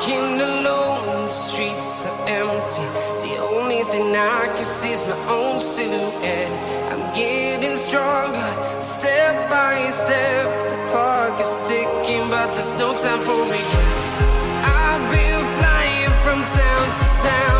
Walking alone, the streets are empty. The only thing I can see is my own silhouette. I'm getting stronger, step by step. The clock is ticking, but there's no time for regrets. I've been flying from town to town.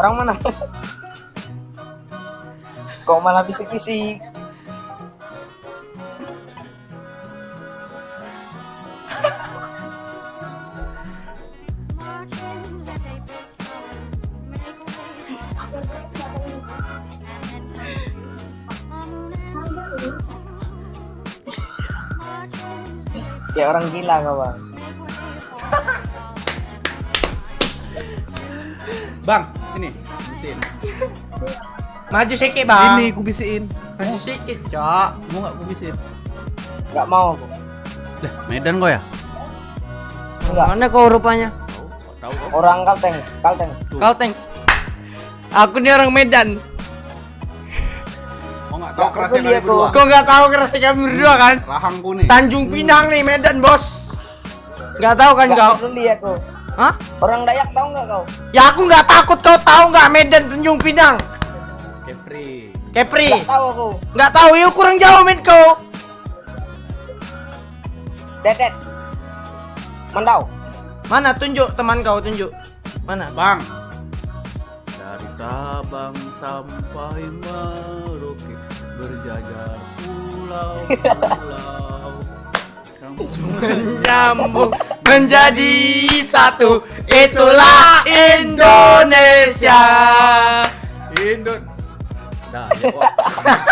Orang mana? Kok malah bisik-bisik? Ya orang gila kau bang. Bang, sini. Bisiin. Maju sedikit bang. Sini ku bisiin. Maju sedikit cok. Mau enggak ku bisiin? Gak mau aku. Lah, Medan kau ya? Enggak. Mana kau rupanya? Tahu kau. Orang Kalteng, Kalteng. Kau teng. Aku nih orang Medan. Mau enggak tahu Nggak kerasnya berdua? Kau nggak tahu kerasnya kami berdua kan? Rahangku nih. Tanjung Pinang nih Medan bos. Nggak tahu kan kau? Gak peduli aku. Hah? Orang Dayak tahu nggak kau? Ya aku nggak takut kau tahu nggak Medan Tanjung Pinang? Kepri. Kepri. Gak tahu aku. Nggak tahu yuk kurang jauh men kau. Dedet. Mandau. Mana tunjuk teman kau tunjuk. Mana? Bang. Dari Sabang sampai Merauke berjajar pulau-pulau. Menyambung menjadi satu. Itulah Indonesia. Indon. Daya, Wak.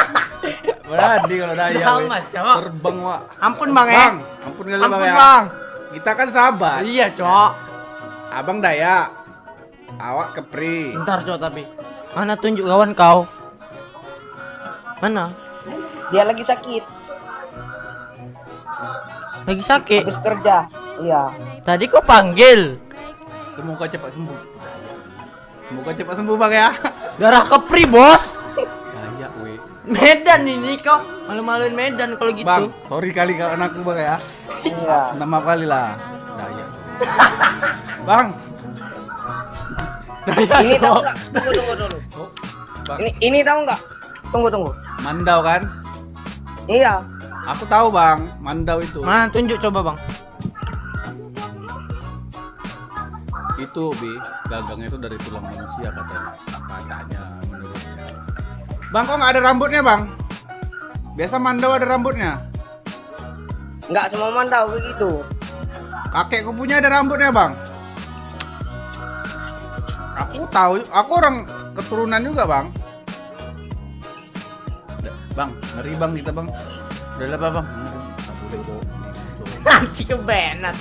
Berani kalau daya. Sama, weh. Cok. Terbang, Wak. Ampun bang eh. Bang, ampun kali Ampun bang ya. bang. Kita kan sahabat. Iya cok. Abang Dayak. Awak Kepri. Bentar cok tapi. Mana tunjuk kawan kau? Mana? Dia lagi sakit. Lagi sakit. Habis kerja. Iya. Tadi kau panggil. Semoga cepat sembuh. Semoga cepat sembuh bang ya. Darah kepri bos. Dayak we. Medan ini kau. Malu-maluin Medan kalau gitu. Bang, sorry kali kau anakku bang ya. Iya. Minta maaf kali lah. Dayak. bang. Dayak. Ini tahu nggak? Tunggu tunggu dulu. Oh, bang. Ini ini tahu nggak? Tunggu tunggu. Mandau kan? Iya. Aku tahu bang, Mandau itu. Mana tunjuk coba bang. Itu bi, gagangnya itu dari tulang manusia katanya. Katanya menurutnya. Bang kok nggak ada rambutnya bang? Biasa Mandau ada rambutnya. Nggak semua mandau begitu. Kakekku punya ada rambutnya bang. Aku tahu, aku orang keturunan juga bang. Udah, Bang, ngeri bang kita bang. Udah lah bang. Cowok. Nanti kebenet.